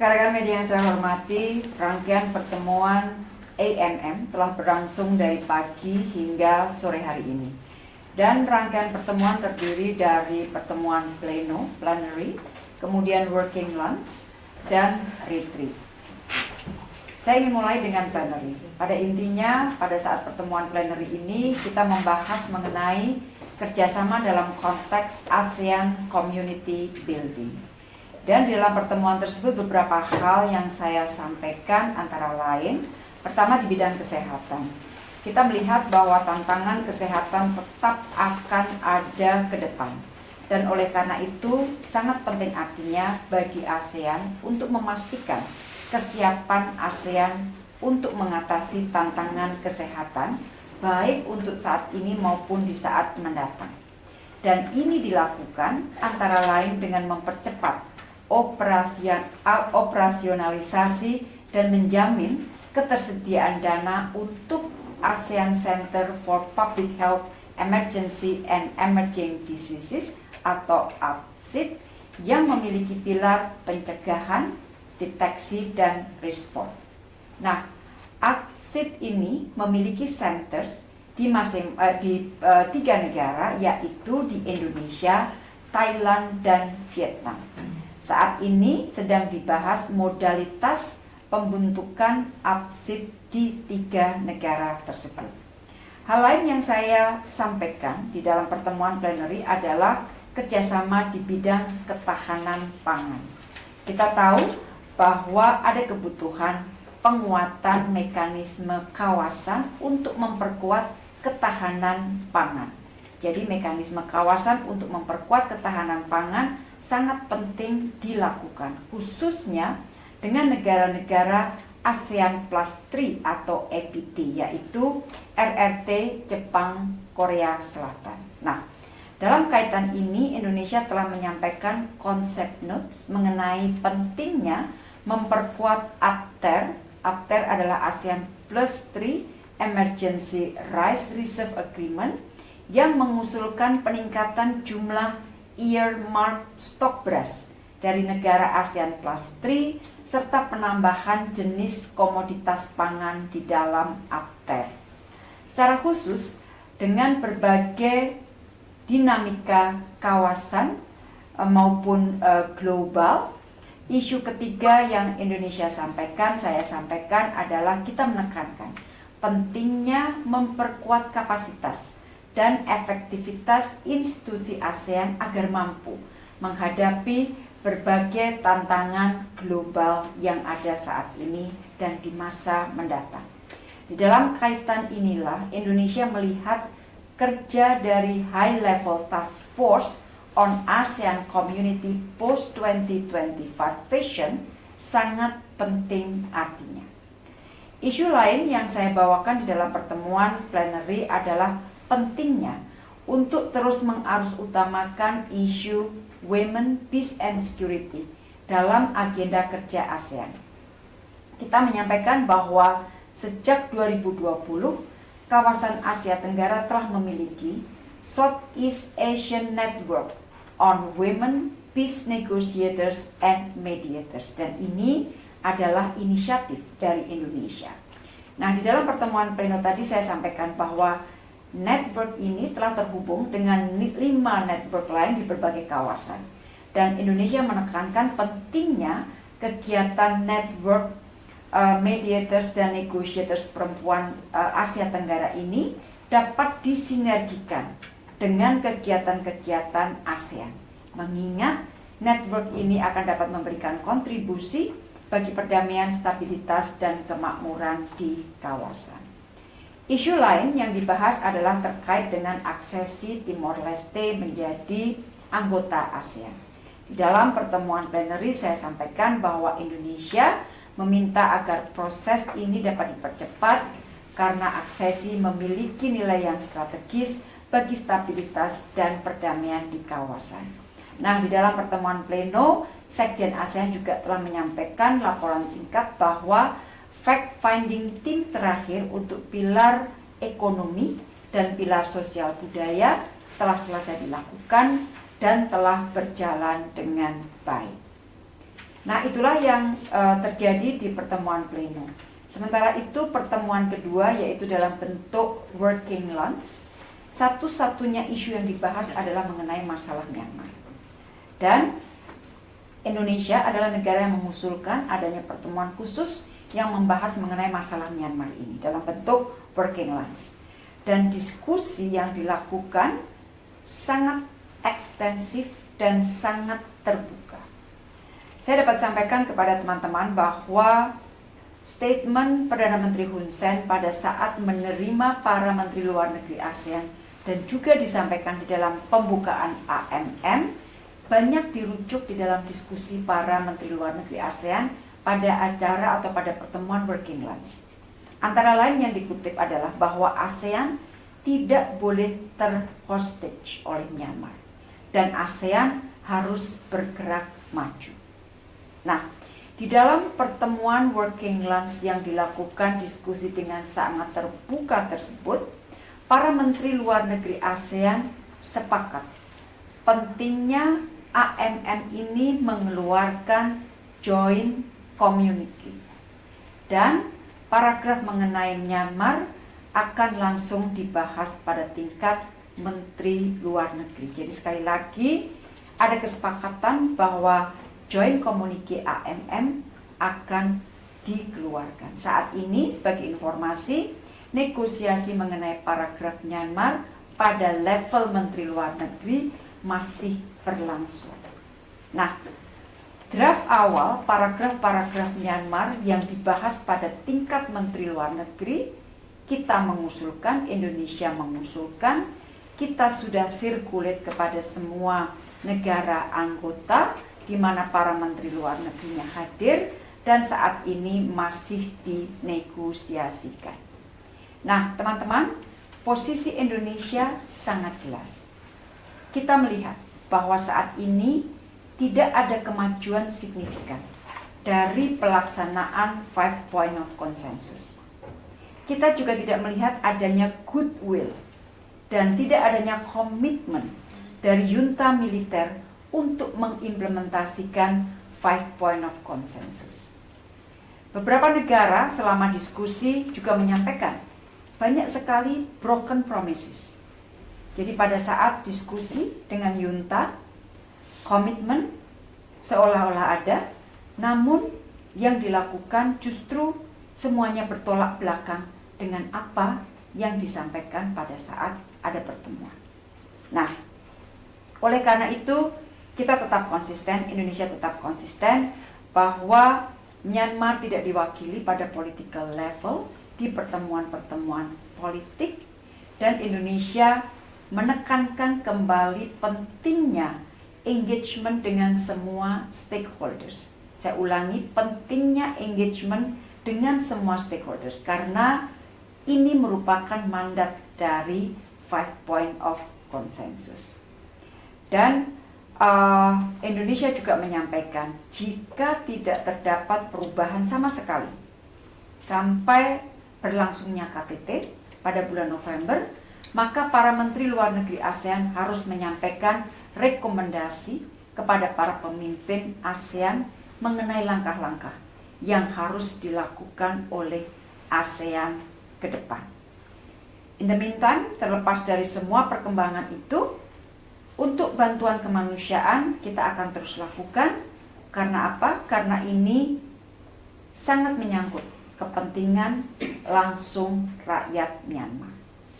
Rekan media yang saya hormati, rangkaian pertemuan AMM telah berlangsung dari pagi hingga sore hari ini. Dan rangkaian pertemuan terdiri dari pertemuan pleno, plenary, kemudian working lunch, dan retreat. Saya ingin mulai dengan plenary. Pada intinya, pada saat pertemuan plenary ini, kita membahas mengenai kerjasama dalam konteks ASEAN Community Building. Dan di dalam pertemuan tersebut beberapa hal yang saya sampaikan antara lain, pertama di bidang kesehatan. Kita melihat bahwa tantangan kesehatan tetap akan ada ke depan. Dan oleh karena itu sangat penting artinya bagi ASEAN untuk memastikan kesiapan ASEAN untuk mengatasi tantangan kesehatan baik untuk saat ini maupun di saat mendatang. Dan ini dilakukan antara lain dengan mempercepat operasionalisasi dan menjamin ketersediaan dana untuk ASEAN Center for Public Health Emergency and Emerging Diseases atau APSID yang memiliki pilar pencegahan, deteksi, dan respon. Nah, APSID ini memiliki centers di, masing, uh, di uh, tiga negara yaitu di Indonesia, Thailand, dan Vietnam. Saat ini sedang dibahas modalitas pembentukan APSID di tiga negara tersebut. Hal lain yang saya sampaikan di dalam pertemuan plenary adalah kerjasama di bidang ketahanan pangan. Kita tahu bahwa ada kebutuhan penguatan mekanisme kawasan untuk memperkuat ketahanan pangan. Jadi mekanisme kawasan untuk memperkuat ketahanan pangan sangat penting dilakukan, khususnya dengan negara-negara ASEAN Plus 3 atau EPT, yaitu RRT, Jepang, Korea Selatan. Nah, dalam kaitan ini, Indonesia telah menyampaikan konsep notes mengenai pentingnya memperkuat APTER. APTER adalah ASEAN Plus 3 Emergency Rice Reserve Agreement yang mengusulkan peningkatan jumlah earmark stok beras dari negara ASEAN Plus 3 serta penambahan jenis komoditas pangan di dalam APTER. Secara khusus, dengan berbagai dinamika kawasan eh, maupun uh, global, isu ketiga yang Indonesia sampaikan, saya sampaikan adalah kita menekankan pentingnya memperkuat kapasitas dan efektivitas institusi ASEAN agar mampu menghadapi berbagai tantangan global yang ada saat ini dan di masa mendatang. Di dalam kaitan inilah Indonesia melihat kerja dari High Level Task Force on ASEAN Community Post 2025 Vision sangat penting artinya. Isu lain yang saya bawakan di dalam pertemuan plenary adalah pentingnya untuk terus mengarus utamakan isu women, peace and security dalam agenda kerja ASEAN. Kita menyampaikan bahwa sejak 2020, kawasan Asia Tenggara telah memiliki Southeast Asian Network on Women, Peace Negotiators and Mediators. Dan ini adalah inisiatif dari Indonesia. Nah, di dalam pertemuan pleno tadi saya sampaikan bahwa network ini telah terhubung dengan lima network lain di berbagai kawasan. Dan Indonesia menekankan pentingnya kegiatan network uh, mediators dan negotiators perempuan uh, Asia Tenggara ini dapat disinergikan dengan kegiatan-kegiatan ASEAN. Mengingat network ini akan dapat memberikan kontribusi bagi perdamaian, stabilitas, dan kemakmuran di kawasan. Isu lain yang dibahas adalah terkait dengan aksesi Timor Leste menjadi anggota ASEAN. Di dalam pertemuan plenary saya sampaikan bahwa Indonesia meminta agar proses ini dapat dipercepat karena aksesi memiliki nilai yang strategis bagi stabilitas dan perdamaian di kawasan. Nah, di dalam pertemuan pleno, Sekjen ASEAN juga telah menyampaikan laporan singkat bahwa fact-finding tim terakhir untuk pilar ekonomi dan pilar sosial budaya telah selesai dilakukan dan telah berjalan dengan baik. Nah, itulah yang uh, terjadi di pertemuan pleno. Sementara itu pertemuan kedua yaitu dalam bentuk working lunch, satu-satunya isu yang dibahas adalah mengenai masalah Myanmar. Dan Indonesia adalah negara yang mengusulkan adanya pertemuan khusus yang membahas mengenai masalah Myanmar ini dalam bentuk working lunch. Dan diskusi yang dilakukan sangat ekstensif dan sangat terbuka. Saya dapat sampaikan kepada teman-teman bahwa statement Perdana Menteri Hun Sen pada saat menerima para menteri luar negeri ASEAN dan juga disampaikan di dalam pembukaan AMM banyak dirujuk di dalam diskusi para menteri luar negeri ASEAN pada acara atau pada pertemuan working lunch. Antara lain yang dikutip adalah bahwa ASEAN tidak boleh terhostage oleh Myanmar dan ASEAN harus bergerak maju. Nah, di dalam pertemuan working lunch yang dilakukan diskusi dengan sangat terbuka tersebut, para menteri luar negeri ASEAN sepakat pentingnya AMM ini mengeluarkan joint communique dan paragraf mengenai Myanmar akan langsung dibahas pada tingkat Menteri Luar Negeri. Jadi sekali lagi ada kesepakatan bahwa joint communique AMM akan dikeluarkan. Saat ini sebagai informasi negosiasi mengenai paragraf Myanmar pada level Menteri Luar Negeri masih berlangsung. Nah, draft awal paragraf-paragraf Myanmar yang dibahas pada tingkat Menteri Luar Negeri, kita mengusulkan, Indonesia mengusulkan, kita sudah sirkulit kepada semua negara anggota di mana para menteri luar negerinya hadir dan saat ini masih dinegosiasikan. Nah, teman-teman, posisi Indonesia sangat jelas. Kita melihat bahwa saat ini tidak ada kemajuan signifikan dari pelaksanaan five point of consensus. Kita juga tidak melihat adanya goodwill dan tidak adanya komitmen dari junta militer untuk mengimplementasikan five point of consensus. Beberapa negara selama diskusi juga menyampaikan banyak sekali broken promises jadi pada saat diskusi dengan Yunta, komitmen seolah-olah ada, namun yang dilakukan justru semuanya bertolak belakang dengan apa yang disampaikan pada saat ada pertemuan. Nah, oleh karena itu kita tetap konsisten, Indonesia tetap konsisten bahwa Myanmar tidak diwakili pada political level di pertemuan-pertemuan politik dan Indonesia menekankan kembali pentingnya engagement dengan semua stakeholders. Saya ulangi, pentingnya engagement dengan semua stakeholders karena ini merupakan mandat dari five point of consensus. Dan uh, Indonesia juga menyampaikan jika tidak terdapat perubahan sama sekali sampai berlangsungnya KTT pada bulan November, maka para menteri luar negeri ASEAN harus menyampaikan rekomendasi kepada para pemimpin ASEAN mengenai langkah-langkah yang harus dilakukan oleh ASEAN ke depan. In the meantime, terlepas dari semua perkembangan itu, untuk bantuan kemanusiaan kita akan terus lakukan. Karena apa? Karena ini sangat menyangkut kepentingan langsung rakyat Myanmar.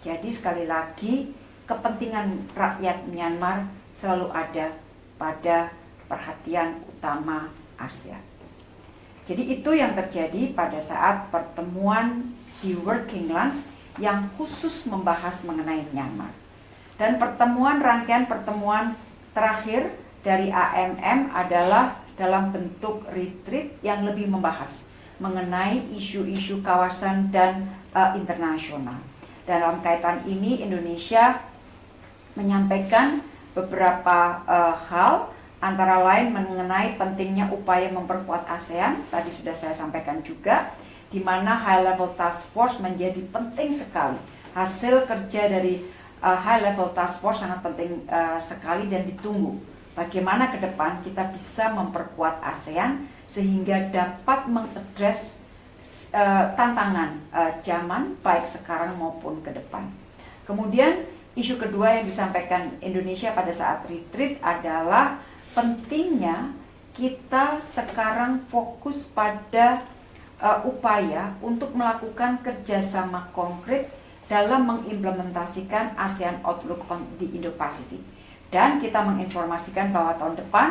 Jadi sekali lagi kepentingan rakyat Myanmar selalu ada pada perhatian utama ASEAN. Jadi itu yang terjadi pada saat pertemuan di Working Lunch yang khusus membahas mengenai Myanmar. Dan pertemuan rangkaian pertemuan terakhir dari AMM adalah dalam bentuk retreat yang lebih membahas mengenai isu-isu kawasan dan uh, internasional. Dalam kaitan ini Indonesia menyampaikan beberapa uh, hal antara lain mengenai pentingnya upaya memperkuat ASEAN tadi sudah saya sampaikan juga di mana high level task force menjadi penting sekali hasil kerja dari uh, high level task force sangat penting uh, sekali dan ditunggu bagaimana ke depan kita bisa memperkuat ASEAN sehingga dapat mengadres uh, tantangan uh, zaman baik sekarang maupun ke depan. Kemudian isu kedua yang disampaikan Indonesia pada saat retreat adalah pentingnya kita sekarang fokus pada uh, upaya untuk melakukan kerjasama konkret dalam mengimplementasikan ASEAN Outlook on di Indo-Pasifik. Dan kita menginformasikan bahwa tahun depan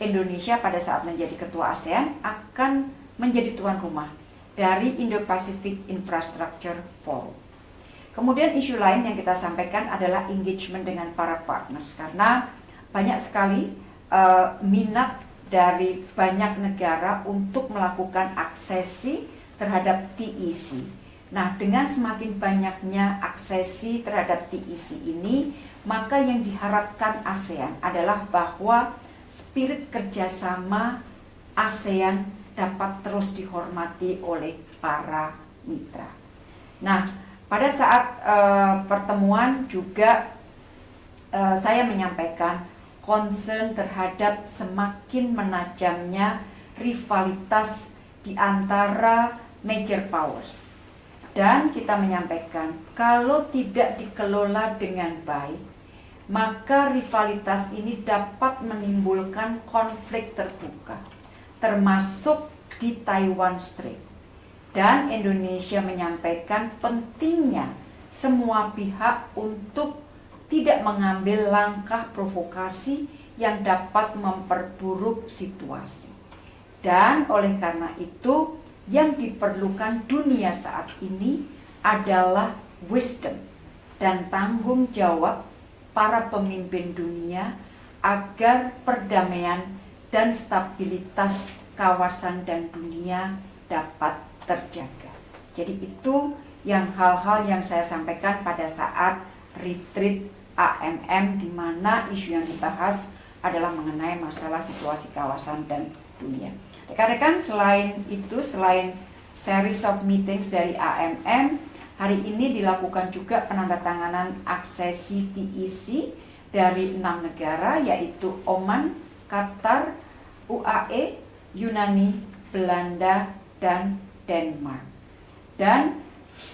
Indonesia pada saat menjadi ketua ASEAN akan menjadi tuan rumah dari Indo-Pacific Infrastructure Forum. Kemudian isu lain yang kita sampaikan adalah engagement dengan para partners karena banyak sekali uh, minat dari banyak negara untuk melakukan aksesi terhadap TEC. Nah, dengan semakin banyaknya aksesi terhadap TEC ini, maka yang diharapkan ASEAN adalah bahwa spirit kerjasama ASEAN dapat terus dihormati oleh para mitra. Nah, pada saat uh, pertemuan juga uh, saya menyampaikan concern terhadap semakin menajamnya rivalitas di antara major powers. Dan kita menyampaikan, kalau tidak dikelola dengan baik, maka rivalitas ini dapat menimbulkan konflik terbuka, termasuk di Taiwan Strait. Dan Indonesia menyampaikan pentingnya semua pihak untuk tidak mengambil langkah provokasi yang dapat memperburuk situasi. Dan oleh karena itu, yang diperlukan dunia saat ini adalah wisdom dan tanggung jawab para pemimpin dunia agar perdamaian dan stabilitas kawasan dan dunia dapat terjaga. Jadi itu yang hal-hal yang saya sampaikan pada saat retreat AMM di mana isu yang dibahas adalah mengenai masalah situasi kawasan dan dunia. Rekan-rekan selain itu, selain series of meetings dari AMM, hari ini dilakukan juga penandatanganan aksesi TEC dari enam negara yaitu Oman, Qatar, UAE, Yunani, Belanda, dan Denmark. Dan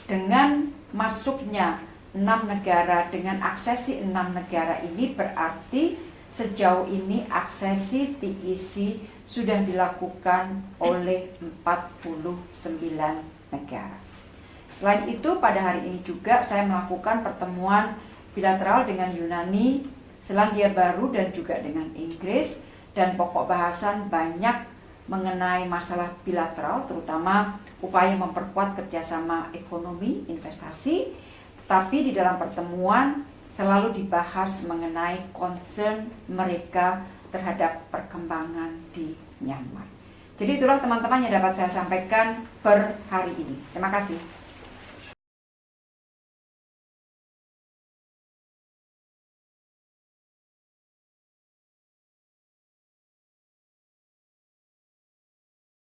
dengan masuknya enam negara dengan aksesi enam negara ini berarti sejauh ini aksesi TEC sudah dilakukan oleh 49 negara. Selain itu pada hari ini juga saya melakukan pertemuan bilateral dengan Yunani, Selandia Baru dan juga dengan Inggris dan pokok bahasan banyak mengenai masalah bilateral terutama upaya memperkuat kerjasama ekonomi, investasi, tapi di dalam pertemuan selalu dibahas mengenai concern mereka terhadap perkembangan di Myanmar. Jadi itulah teman-teman yang dapat saya sampaikan per hari ini. Terima kasih.